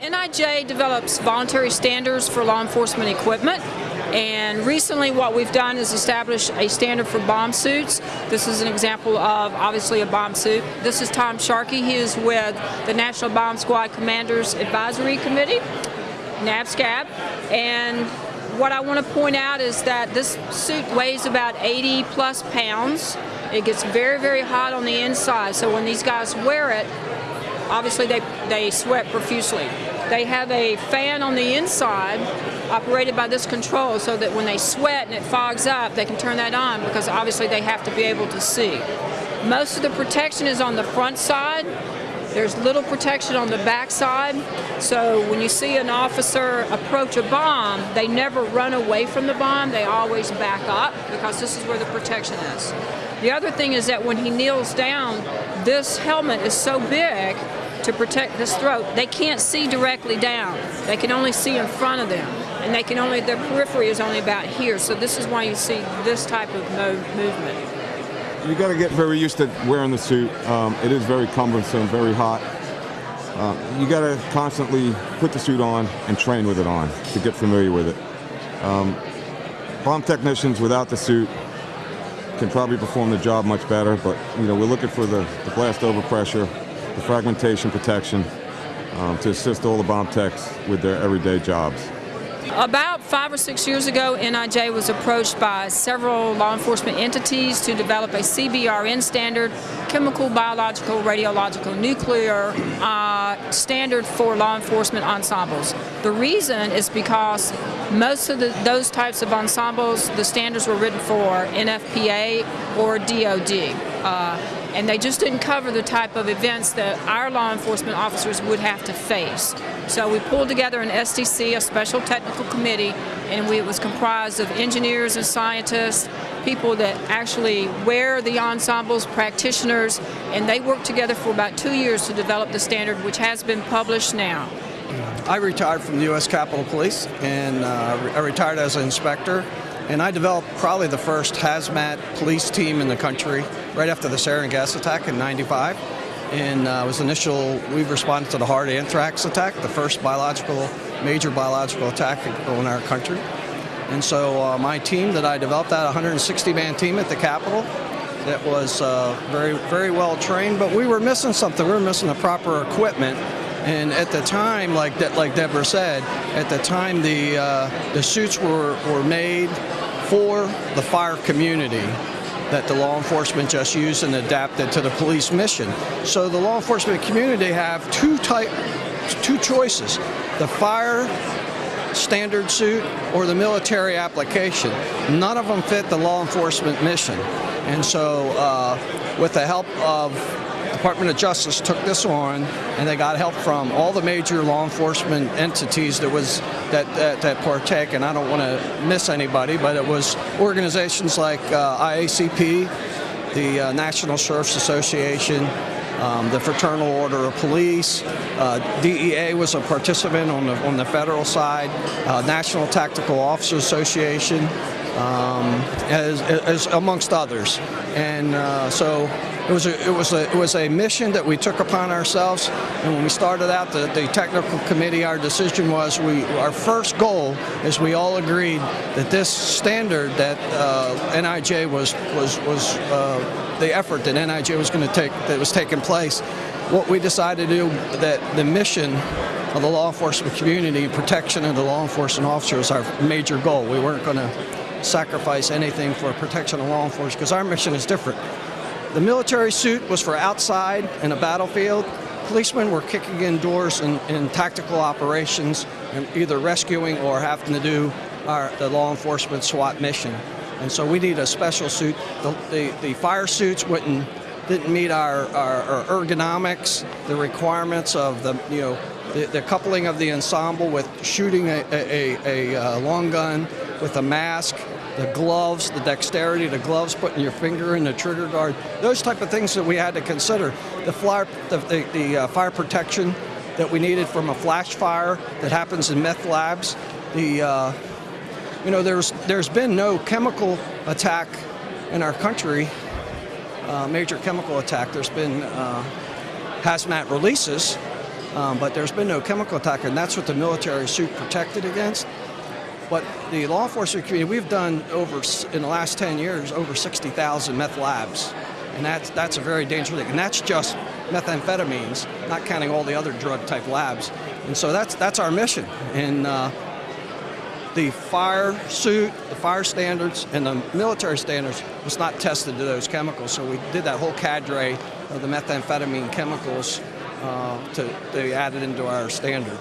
NIJ develops voluntary standards for law enforcement equipment and recently what we've done is establish a standard for bomb suits. This is an example of obviously a bomb suit. This is Tom Sharkey. He is with the National Bomb Squad Commanders Advisory Committee, NABSCAB, and what I want to point out is that this suit weighs about 80 plus pounds. It gets very, very hot on the inside, so when these guys wear it, obviously they, they sweat profusely. They have a fan on the inside operated by this control so that when they sweat and it fogs up, they can turn that on because obviously they have to be able to see. Most of the protection is on the front side. There's little protection on the back side. So when you see an officer approach a bomb, they never run away from the bomb. They always back up because this is where the protection is. The other thing is that when he kneels down, this helmet is so big to protect this throat, they can't see directly down. They can only see in front of them. And they can only, their periphery is only about here. So this is why you see this type of movement. You got to get very used to wearing the suit. Um, it is very cumbersome, very hot. Uh, you got to constantly put the suit on and train with it on to get familiar with it. Um, bomb technicians without the suit can probably perform the job much better, but you know we're looking for the, the blast over pressure, the fragmentation protection um, to assist all the bomb techs with their everyday jobs. About five or six years ago, NIJ was approached by several law enforcement entities to develop a CBRN standard, chemical, biological, radiological, nuclear uh, standard for law enforcement ensembles. The reason is because most of the, those types of ensembles, the standards were written for NFPA or DOD. Uh, and they just didn't cover the type of events that our law enforcement officers would have to face. So we pulled together an STC, a special technical committee, and we, it was comprised of engineers and scientists, people that actually wear the ensembles, practitioners, and they worked together for about two years to develop the standard, which has been published now. I retired from the U.S. Capitol Police, and uh, I retired as an inspector and I developed probably the first hazmat police team in the country right after the sarin gas attack in 95. And uh, was initial, we responded to the Hart anthrax attack, the first biological, major biological attack in our country. And so uh, my team that I developed, that 160-man team at the Capitol, that was uh, very, very well trained, but we were missing something. We were missing the proper equipment and at the time, like De like Deborah said, at the time the uh, the suits were were made for the fire community that the law enforcement just used and adapted to the police mission. So the law enforcement community have two type, two choices: the fire standard suit or the military application. None of them fit the law enforcement mission, and so uh, with the help of Department of Justice took this on, and they got help from all the major law enforcement entities that was that that, that partake. And I don't want to miss anybody, but it was organizations like uh, IACP, the uh, National Sheriff's Association, um, the Fraternal Order of Police, uh, DEA was a participant on the on the federal side, uh, National Tactical Officers Association, um, as, as, amongst others. And uh, so it was a, it was a it was a mission that we took upon ourselves. And when we started out the, the technical committee, our decision was we our first goal is we all agreed that this standard that uh, NIJ was was was uh, the effort that NIJ was going to take that was taking place. What we decided to do that the mission of the law enforcement community, protection of the law enforcement officer was our major goal. We weren't going to sacrifice anything for protection of law enforcement because our mission is different. The military suit was for outside in a battlefield. Policemen were kicking in doors in, in tactical operations and either rescuing or having to do our, the law enforcement SWAT mission. And so we need a special suit. The, the, the fire suits wouldn't, didn't meet our, our, our, ergonomics, the requirements of the, you know, the, the coupling of the ensemble with shooting a, a, a, a uh, long gun with a mask the gloves, the dexterity, the gloves, putting your finger in the trigger guard, those type of things that we had to consider. The, fire, the, the, the uh, fire protection that we needed from a flash fire that happens in meth labs. The, uh, you know, there's, there's been no chemical attack in our country, uh, major chemical attack. There's been uh, hazmat releases, um, but there's been no chemical attack, and that's what the military suit protected against. But the law enforcement community, we've done over in the last 10 years over 60,000 meth labs, and that's that's a very dangerous thing. And that's just methamphetamines, not counting all the other drug type labs. And so that's that's our mission. And uh, the fire suit, the fire standards, and the military standards was not tested to those chemicals. So we did that whole cadre of the methamphetamine chemicals uh, to, to add it into our standard.